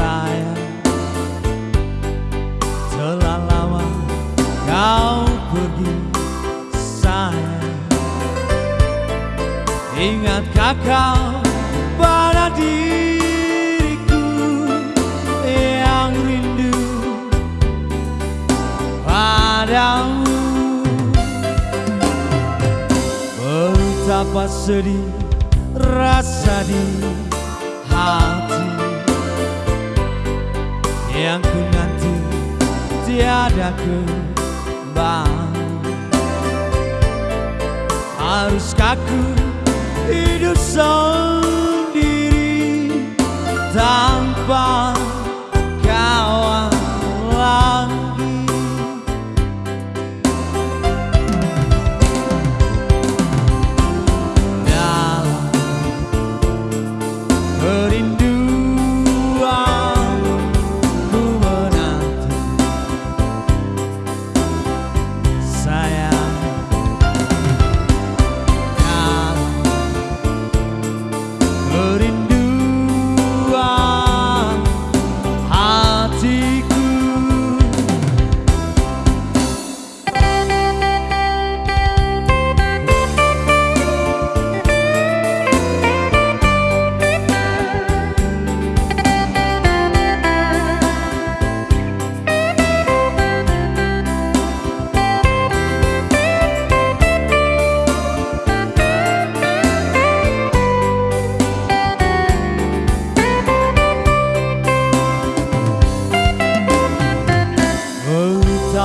saya. Telah lama kau pergi sayang Ingatkah kau pada diriku yang rindu padamu? Betapa sedih rasa diriku Yang ku nanti tiada kembali Haruskah ku hidup sendiri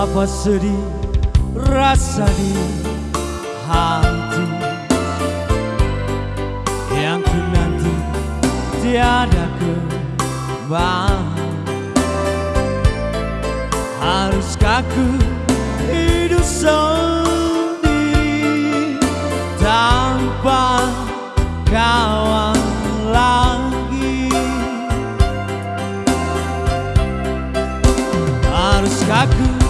Betapa sedih rasa di hati Yang ku nanti tiada kembali Haruskah ku hidup sendiri Tanpa kawan lagi? Haruskah ku